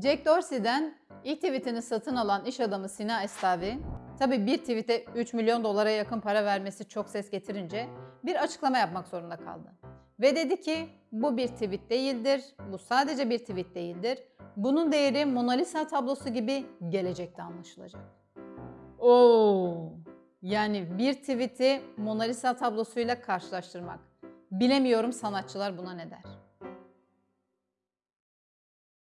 Jack Dorsey'den ilk tweetini satın alan iş adamı Sina Estavi, tabi bir tweete 3 milyon dolara yakın para vermesi çok ses getirince bir açıklama yapmak zorunda kaldı. Ve dedi ki bu bir tweet değildir, bu sadece bir tweet değildir. Bunun değeri Mona Lisa tablosu gibi gelecekte anlaşılacak. Oo. Yani bir tweet'i Mona Lisa tablosuyla karşılaştırmak. Bilemiyorum sanatçılar buna ne der.